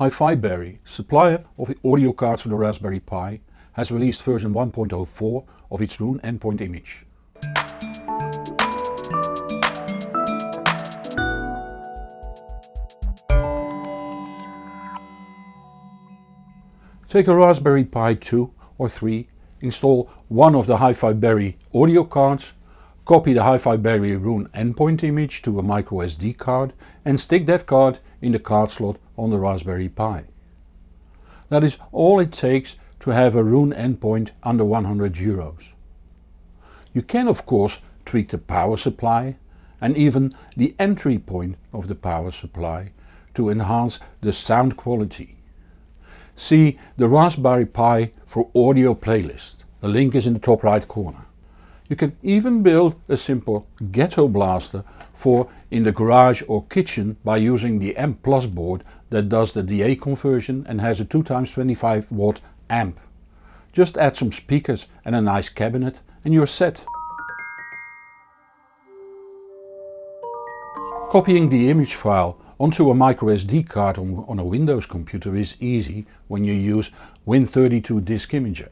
Hi-Fi Berry, supplier of the audio cards for the Raspberry Pi, has released version 1.04 of its Roon endpoint image. Take a Raspberry Pi 2 or 3, install one of the Hi-Fi Berry audio cards, copy the Hi-Fi Berry Roon endpoint image to a microSD card and stick that card in the card slot on the Raspberry Pi. That is all it takes to have a Roon endpoint under 100 euros. You can of course tweak the power supply and even the entry point of the power supply to enhance the sound quality. See the Raspberry Pi for audio playlist. The link is in the top right corner. You can even build a simple ghetto blaster for in the garage or kitchen by using the Amp Plus board that does the DA conversion and has a 2x25 watt amp. Just add some speakers and a nice cabinet and you're set. Copying the image file onto a microSD card on, on a Windows computer is easy when you use Win32 Disk Imager.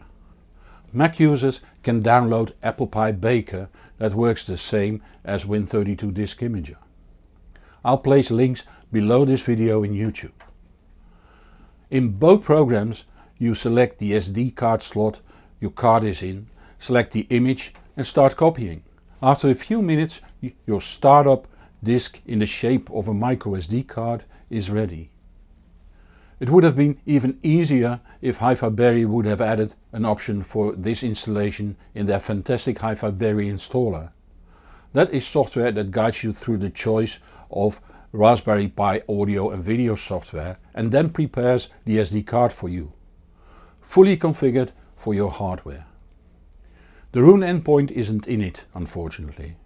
Mac users can download Apple Pi Baker that works the same as Win32 Disk Imager. I'll place links below this video in YouTube. In both programs you select the SD card slot your card is in, select the image and start copying. After a few minutes your startup disk in the shape of a microSD card is ready. It would have been even easier if Hi-Fi Berry would have added an option for this installation in their fantastic Hi-Fi Berry installer. That is software that guides you through the choice of Raspberry Pi audio and video software and then prepares the SD card for you. Fully configured for your hardware. The Roon endpoint isn't in it unfortunately.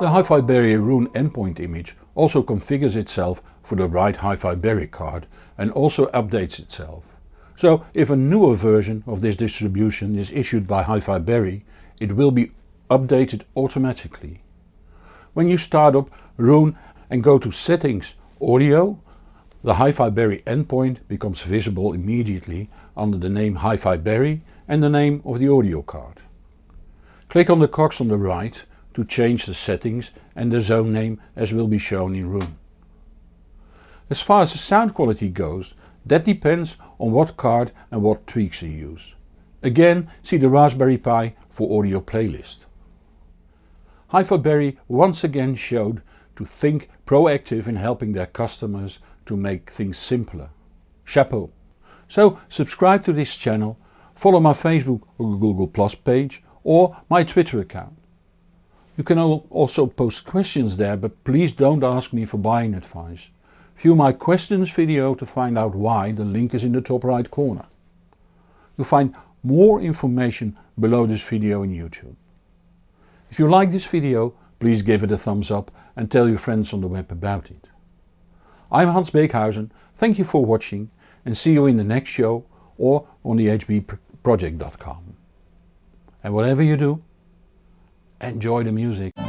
The Hi-Fi Berry Roon endpoint image also configures itself for the right Hi-Fi Berry card and also updates itself. So if a newer version of this distribution is issued by Hi-Fi Berry, it will be updated automatically. When you start up Roon and go to Settings Audio, the Hi-Fi Berry endpoint becomes visible immediately under the name Hi-Fi Berry and the name of the audio card. Click on the cogs on the right to change the settings and the zone name as will be shown in Roon. As far as the sound quality goes, that depends on what card and what tweaks you use. Again see the Raspberry Pi for audio playlist. Hi-Fi Berry once again showed to think proactive in helping their customers to make things simpler. Chapeau! So subscribe to this channel, follow my Facebook or Google Plus page or my Twitter account. You can also post questions there but please don't ask me for buying advice. View my questions video to find out why, the link is in the top right corner. You'll find more information below this video in YouTube. If you like this video please give it a thumbs up and tell your friends on the web about it. I'm Hans Beekhuyzen, thank you for watching and see you in the next show or on the hbproject.com. And whatever you do, enjoy the music.